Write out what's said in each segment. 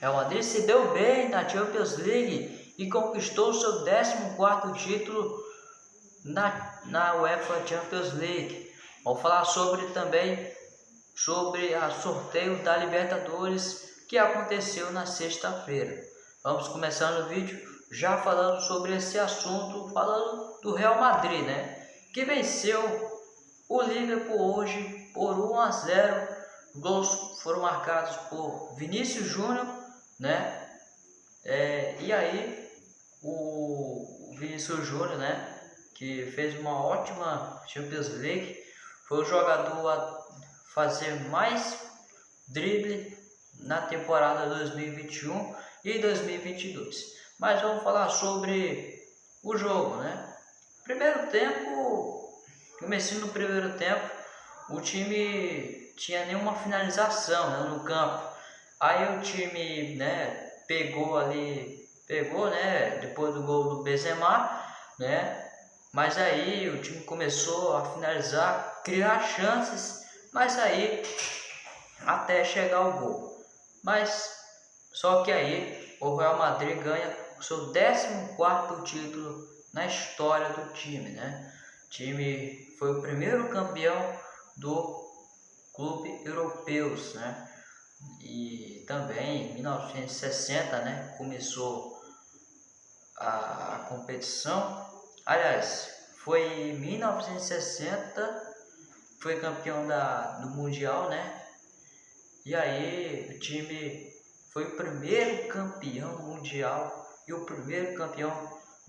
Real Madrid se deu bem na Champions League e conquistou seu 14º título na, na UEFA Champions League. Vamos falar sobre também sobre o sorteio da Libertadores que aconteceu na sexta-feira. Vamos começando o vídeo já falando sobre esse assunto, falando do Real Madrid, né? Que venceu o Liverpool hoje por 1 a 0. Gols foram marcados por Vinícius Júnior, né? É, e aí o Vinícius Júnior, né? Que fez uma ótima Champions League, foi o jogador a fazer mais drible na temporada 2021 e 2022. Mas vamos falar sobre o jogo, né? Primeiro tempo, começando no primeiro tempo, o time tinha nenhuma finalização né, no campo. Aí o time, né, pegou ali, pegou, né, depois do gol do Benzema, né? Mas aí o time começou a finalizar, criar chances, mas aí até chegar o gol. Mas só que aí o Real Madrid ganha o seu 14 título na história do time, né? O time foi o primeiro campeão do clube europeus, né? E também em 1960, né, começou a, a competição. Aliás, foi em 1960 foi campeão da, do mundial, né? E aí o time foi o primeiro campeão mundial e o primeiro campeão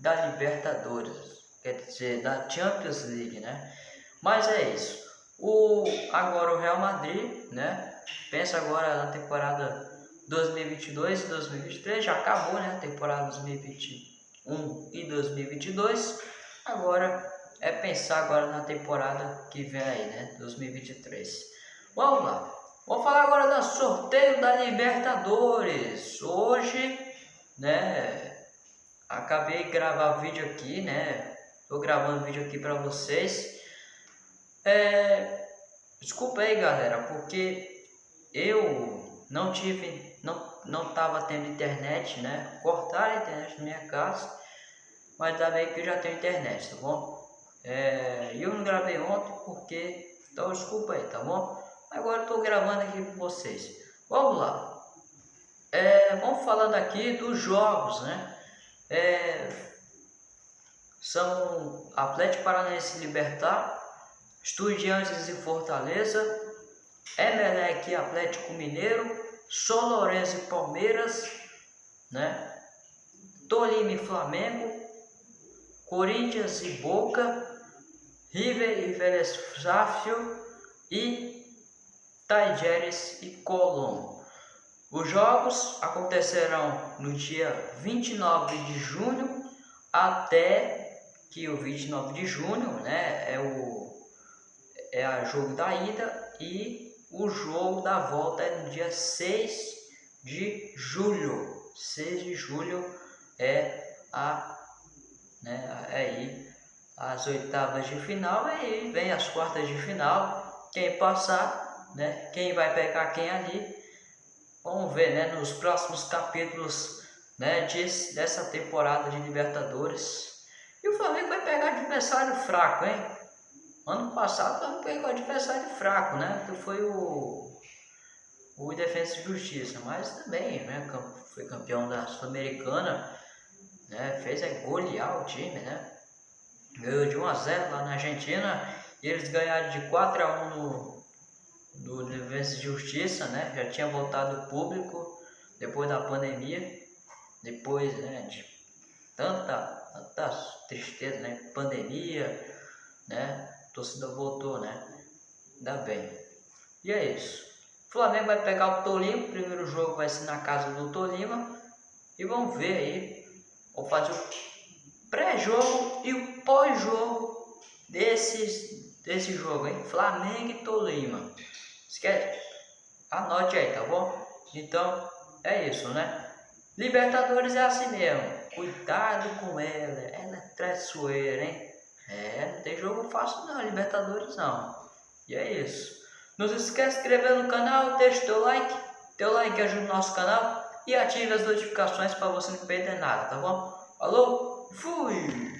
da Libertadores, quer dizer, da Champions League, né? Mas é isso. O, agora o Real Madrid, né? Pensa agora na temporada 2022 e 2023, já acabou, né? Temporada 2021 e 2022. Agora é pensar agora na temporada que vem aí, né? 2023. Vamos lá. Vamos falar agora do sorteio da Libertadores. Hoje, né, acabei de gravar vídeo aqui, né? Tô gravando vídeo aqui para vocês. É, desculpa aí, galera, porque eu não tive, não, não tendo internet, né? Cortaram a internet na minha casa, mas ainda bem que eu já tenho internet, tá bom? É, eu não gravei ontem porque, então desculpa aí, tá bom? Agora estou gravando aqui com vocês. Vamos lá. É, vamos falando aqui dos jogos, né? É, são Atlético Paranaense Libertar, Estudiantes e Fortaleza, Emelec e Atlético Mineiro, São Lourenço e Palmeiras, né? Tolima e Flamengo, Corinthians e Boca, River e Vélez e Tajeres e Colón. Os jogos acontecerão no dia 29 de junho até que o 29 de junho, né, é o é a jogo da ida e o jogo da volta é no dia 6 de julho. 6 de julho é a né, é aí as oitavas de final e aí vem as quartas de final. Quem passar né? Quem vai pegar quem ali? Vamos ver, né? Nos próximos capítulos, né? De, dessa temporada de Libertadores. E o Flamengo vai pegar adversário fraco, hein? Ano passado o Flamengo pegou adversário fraco, né? Que foi o o Defesa e Justiça, mas também, né? Foi campeão da Sul-Americana, né? Fez é golear o time, né? Ganhou de 1 a 0 lá na Argentina e eles ganharam de 4 a 1 no do Defesa de Justiça, né? Já tinha voltado público depois da pandemia, depois né, de tanta, tanta tristeza, né? Pandemia, né? Torcida voltou, né? Ainda bem. E é isso. O Flamengo vai pegar o Tolima, o primeiro jogo vai ser na casa do Tolima. E vamos ver aí. Vou fazer o pré-jogo e o pós-jogo desses, desse jogo, hein? Flamengo e Tolima. Esquece. Anote aí, tá bom? Então, é isso, né? Libertadores é assim mesmo. Cuidado com ela. Ela é traiçoeira, hein? É, não tem jogo fácil não, Libertadores não. E é isso. Não se esquece de inscrever no canal, deixa o teu like. Teu like ajuda o nosso canal e ative as notificações para você não perder nada, tá bom? Falou, fui!